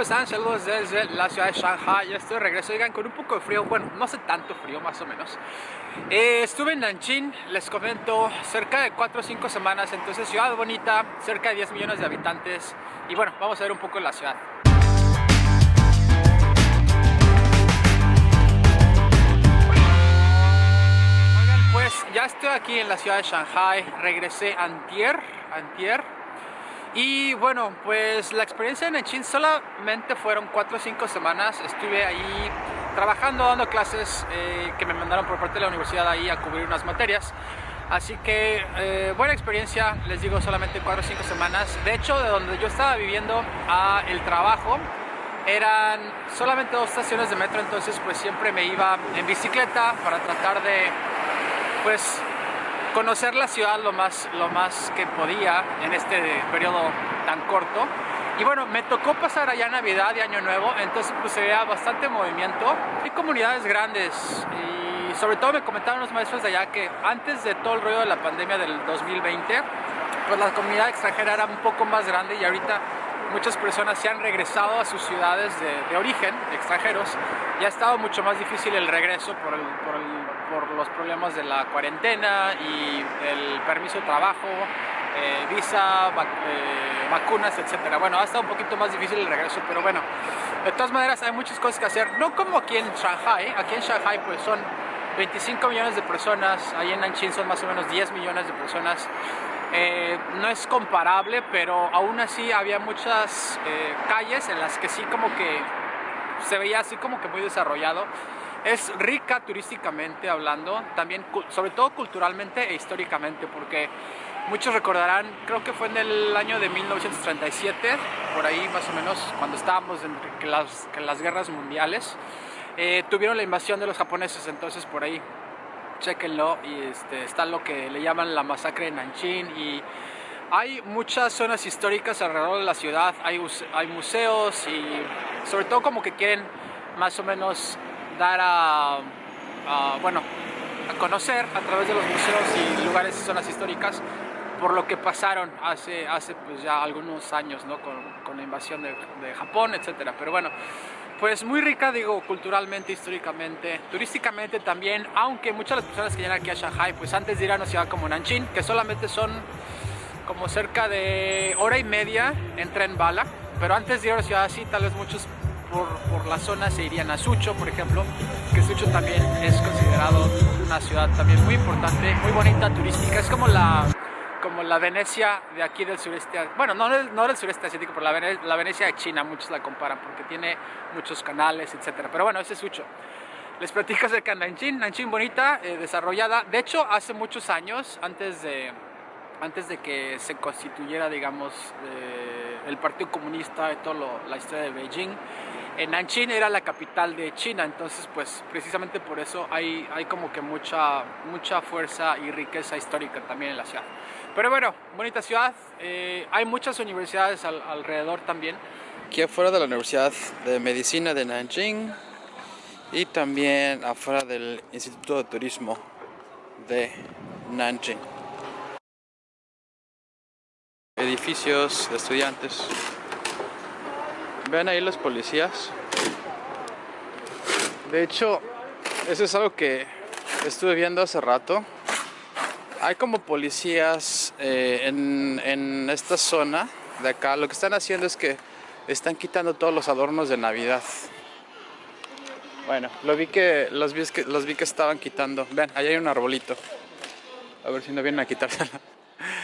¿cómo están? Saludos desde la ciudad de Shanghai. Estoy de regreso, digan, con un poco de frío. Bueno, no hace tanto frío, más o menos. Eh, estuve en Nanjing, les comento, cerca de 4 o 5 semanas. Entonces, ciudad bonita, cerca de 10 millones de habitantes. Y bueno, vamos a ver un poco la ciudad. Pues ya estoy aquí en la ciudad de Shanghai. Regresé antier, antier y bueno, pues la experiencia en Nanjing solamente fueron 4 o 5 semanas. Estuve ahí trabajando, dando clases eh, que me mandaron por parte de la universidad ahí a cubrir unas materias. Así que eh, buena experiencia, les digo, solamente 4 o 5 semanas. De hecho, de donde yo estaba viviendo a el trabajo eran solamente dos estaciones de metro, entonces pues siempre me iba en bicicleta para tratar de pues conocer la ciudad lo más, lo más que podía en este periodo tan corto. Y bueno, me tocó pasar allá Navidad y Año Nuevo, entonces pues se veía bastante movimiento. Hay comunidades grandes y sobre todo me comentaron los maestros de allá que antes de todo el rollo de la pandemia del 2020, pues la comunidad extranjera era un poco más grande y ahorita muchas personas se han regresado a sus ciudades de, origen, extranjeros, y ha estado mucho más difícil el regreso por, los problemas de la cuarentena y el permiso de trabajo, eh, visa, eh, vacunas, etcétera. Bueno, ha estado un poquito más difícil el regreso, pero bueno, de todas maneras hay muchas cosas que hacer, no como aquí en Shanghai, aquí en Shanghai pues son 25 millones de personas, ahí en Nanjing son más o menos 10 millones de personas, eh, no es comparable, pero aún así había muchas eh, calles en las que sí como que se veía así como que muy desarrollado. Es rica turísticamente hablando, también sobre todo culturalmente e históricamente, porque muchos recordarán, creo que fue en el año de 1937, por ahí más o menos, cuando estábamos en las, las guerras mundiales, eh, tuvieron la invasión de los japoneses, entonces por ahí chequenlo y este, está lo que le llaman la masacre de Nanjing y hay muchas zonas históricas alrededor de la ciudad, hay, hay museos y sobre todo como que quieren más o menos dar a, bueno, a conocer a través de los museos y lugares y zonas históricas por lo que pasaron hace, hace pues ya algunos años ¿no? con, con la invasión de, de Japón, etcétera. Pero bueno, pues muy rica, digo, culturalmente, históricamente, turísticamente también, aunque muchas de las personas que llegan aquí a Shanghai, pues antes de ir a una ciudad como Nanjing, que solamente son como cerca de hora y media en tren bala, pero antes de ir a una ciudad así, tal vez muchos por, por la zona se irían a Sucho, por ejemplo, que Sucho también es considerado una ciudad también muy importante, muy bonita, turística, es como la como la Venecia de aquí del sureste, bueno, no, no del sureste asiático, pero la, Venecia de China, muchos la comparan porque tiene muchos canales, etcétera. Pero bueno, ese es Sucho. Les platico acerca de Nanjing, Nanjing bonita, eh, desarrollada. De hecho, hace muchos años, antes de, antes de que se constituyera, digamos, eh, el Partido Comunista y toda la historia de Beijing, en Nanjing era la capital de China, entonces pues precisamente por eso hay, hay como que mucha, mucha fuerza y riqueza histórica también en la ciudad. Pero bueno, bonita ciudad, eh, hay muchas universidades alrededor también. Aquí afuera de la Universidad de Medicina de Nanjing y también afuera del Instituto de Turismo de Nanjing. Edificios de estudiantes. Vean ahí los policías. De hecho, eso es algo que estuve viendo hace rato hay como policías eh, en, esta zona de acá. Lo que están haciendo es que están quitando todos los adornos de Navidad. Bueno, lo vi que los vi que, los vi que estaban quitando. Ven, ahí hay un arbolito. A ver si no vienen a quitárselo.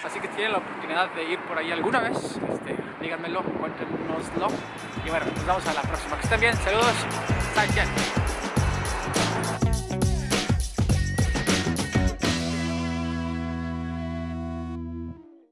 Así que tienen la oportunidad de ir por ahí alguna vez, este, díganmelo, cuéntenoslo. Y bueno, nos vemos a la próxima. Que estén bien, saludos,